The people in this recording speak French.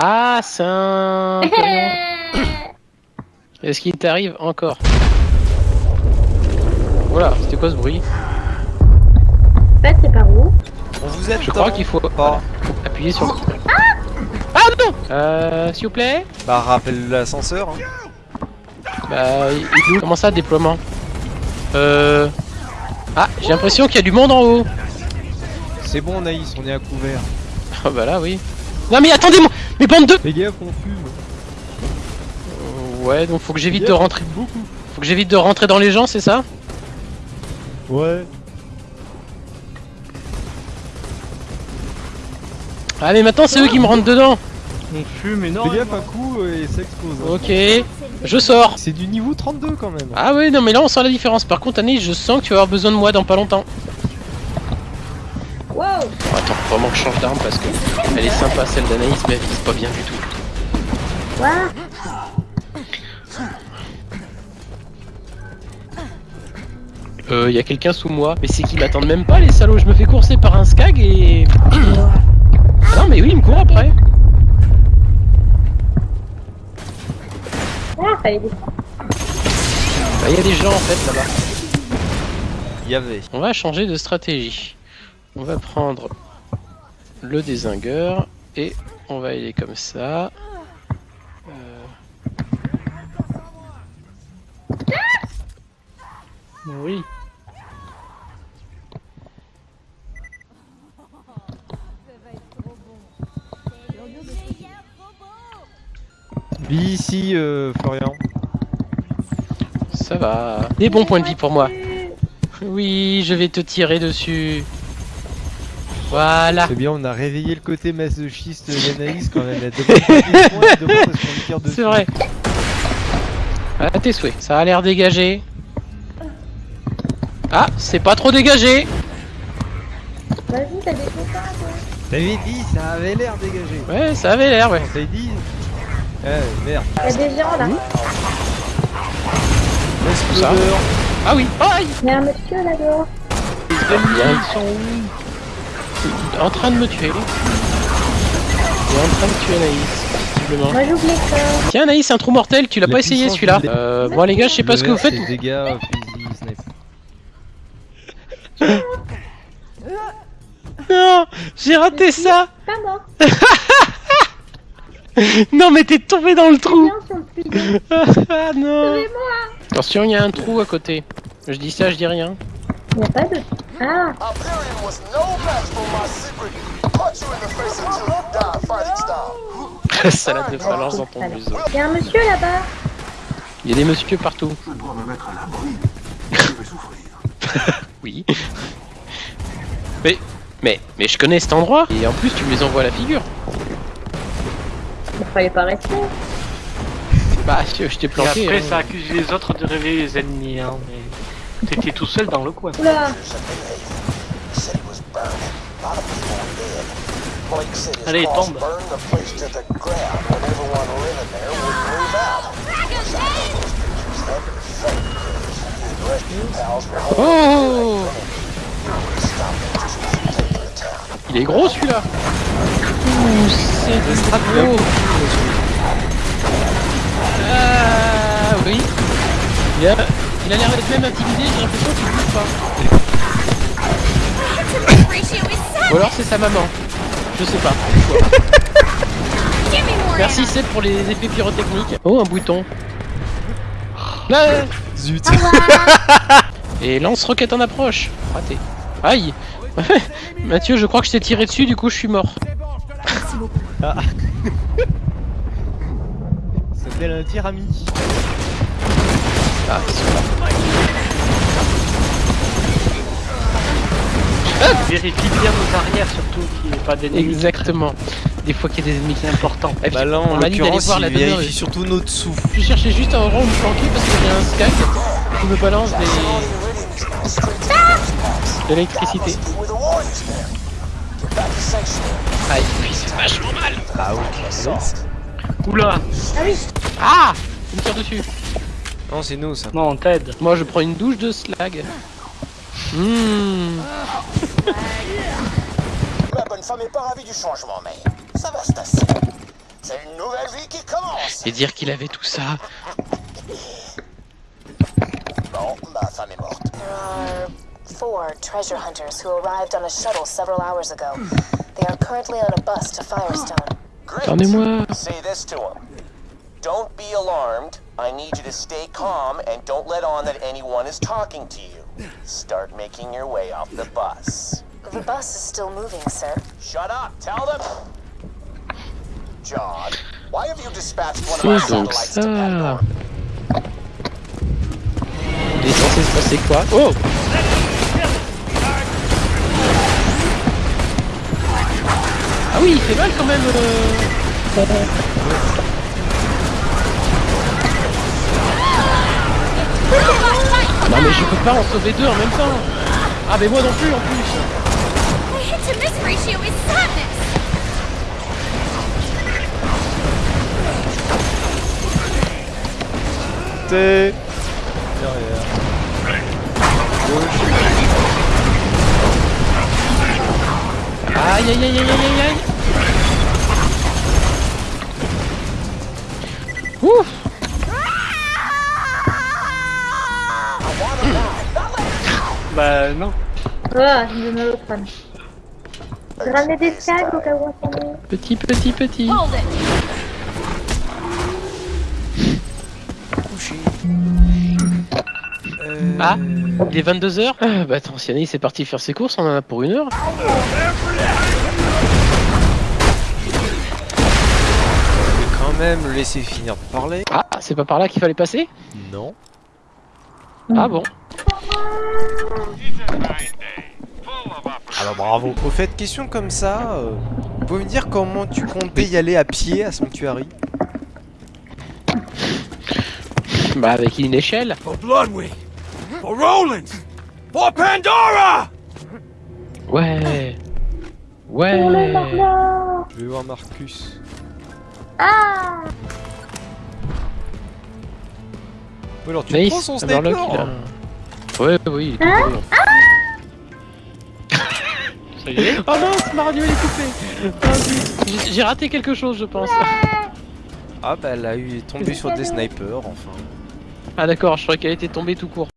Ah, c'est un... camion. Est-ce qu'il t'arrive encore? Voilà, c'était quoi ce bruit? En fait, c'est par où? On vous aide Je crois qu'il faut pas. appuyer sur... Ah non Euh, s'il vous plaît? Bah rappelle l'ascenseur. Hein. Bah, il Comment ça, déploiement? Euh... Ah, j'ai l'impression qu'il y a du monde en haut C'est bon Naïs, on est à couvert. Ah bah là, oui. Non mais attendez-moi Mais bande de... Fais gaffe, on fume. Euh, Ouais, donc faut que j'évite de rentrer... beaucoup. Faut que j'évite de rentrer dans les gens, c'est ça? Ouais. Ah mais maintenant c'est eux qui me rentrent dedans On fume Fais énormément. gaffe, un coup euh, et ça explose. hein. Ok, je sors C'est du niveau 32 quand même. Ah oui, non mais là on sent la différence. Par contre, Annie, je sens que tu vas avoir besoin de moi dans pas longtemps. Wow Oh, attends, faut vraiment que je change d'arme parce que elle est sympa celle d'Anaïs, mais elle vise pas bien du tout. Quoi Euh, y a quelqu'un sous moi. Mais c'est qu'ils m'attendent même pas les salauds. Je me fais courser par un skag et... Ah non mais oui, il me court après. Ah, fallait. Bah y a des gens en fait là-bas. Il y avait. On va changer de stratégie. On va prendre le désingueur et on va aller comme ça. Euh, Oui. Vie ici, euh, Florian. Ça va. Des bons points de vie pour moi. Oui, je vais te tirer dessus. Voilà. C'est bien, on a réveillé le côté masochiste d'Anaïs quand même. C'est vrai. À tes souhaits. Ça a l'air dégagé. Ah, c'est pas trop dégagé. Vas-y, t'as des copains, toi T'avais dit, ça avait l'air dégagé. Ouais, ça avait l'air, ouais. On t'avait dit. Eh merde. Y'a des gens, là. Exploseur. Ah oui. Aïe. Y'a un monsieur, là, dehors. Ils sont où En train de me tuer. Il est en train de tuer Anaïs, visiblement. Moi, j'oublie ça. Tiens Anaïs, un trou mortel, tu l'as La pas essayé celui-là euh, Bon les gars, je sais pas ce que vous faites. Dégâts, euh. Non, j'ai raté ça. Pas mort. Non mais t'es tombé dans le trou. Ah non. Attention, il y a un trou à côté. Je dis ça, je dis rien. Y'a pas de... Ah Hyperion was no match for my secret. Punch you in the face until you die fighting style. Salade de phalange dans ton museau. Y'a un monsieur, là-bas. Il y a des monsieur partout. Je dois me mettre à l'abri. Je vais souffrir. Oui. Mais, mais, mais je connais cet endroit. Et en plus, tu me les envoies à la figure. Il fallait pas rester. Bah, je, je t'ai Et planté. après, hein. ça accuse les autres de réveiller les ennemis. Hein, mais t'étais tout seul dans le coin. Oula City was burning. A lot of people were dead. Blake said his Allez, tombe. Oh. Il est gros celui-là. Ouh, c'est du gros. Ah oui. Il a, il a l'air d'être même intimidé, j'ai l'impression qu'il bouge pas. Ou alors c'est sa maman. Je sais pas. Merci Seb pour les effets pyrotechniques. Oh un bouton. Là Zut. Et lance-roquette en approche. Raté. Aïe Mathieu, je crois que je t'ai tiré dessus, du coup je suis mort. Ça s'appelle un tir ami. Ah, ils sont là. Vérifie bien nos arrières, surtout qu'il n'y ait pas d'ennemis. Exactement. Des fois qu'il y a des ennemis qui importants. Et puis, Bah là, on en m'a dit d'aller l'occurrence, voir la il demeure. vérifie surtout nos dessous. Je cherchais juste un rond où me planquer parce que j'ai un skag qui me balance des... de l'électricité. Aïe, puis c'est vachement mal. Ah oui. Oula Ah oui Ah Il me tire dessus. Non, c'est nous ça. Non, on t'aide. Moi je prends une douche de slag. Mmh. La bonne femme est pas ravie du changement, mais ça va se tasser. C'est une nouvelle vie qui commence. Et dire qu'il avait tout ça. Bon, ma femme est morte. There are four treasure hunters who arrived on a shuttle several hours ago. They are currently on a bus to Firestone. Great. Say this to him. Don't be alarmed. I need you to stay calm and don't let on that anyone is talking to you. Start making your way off the bus. The bus is still moving, sir. Shut up. Tell them. John, why have you dispatched one of C'est our donc satellites to ça. Pandora? Il est censé se passer quoi Oh Ah oui, il fait mal quand même. euh. Non mais je peux pas en sauver deux en même temps. Ah mais moi non plus en plus. T'es. Derrière. Aïe aïe aïe aïe aïe aïe aïe. Ouf Bah non. Ah, je me le crâne. Des tags au cas où on s'en est. Petit petit petit. Euh... Ah Il est 22h ah, Bah attends, si Anaïs est parti faire ses courses, on en a pour une heure. Je vais quand même le laisser finir de parler. Ah, c'est pas par là qu'il fallait passer? Non. Ah bon Alors bravo. Au fait, question comme ça, euh, vous pouvez me dire comment tu comptais y aller à pied à Sanctuary? Bah avec une échelle. For Bloodwing! For Roland! For Pandora! Ouais. Pour Ouais. Je vais voir Marcus. Ah Ou alors tu Nice. prends son Hammerlock, sniper il a- Ouais, oui, il est Hein coupé. Ça y est. Oh non, Mario il est coupé. J'ai- J'ai raté quelque chose, je pense. Ah bah elle a eu tombé sur des snipers enfin. Ah d'accord, je croyais qu'elle était tombée tout court.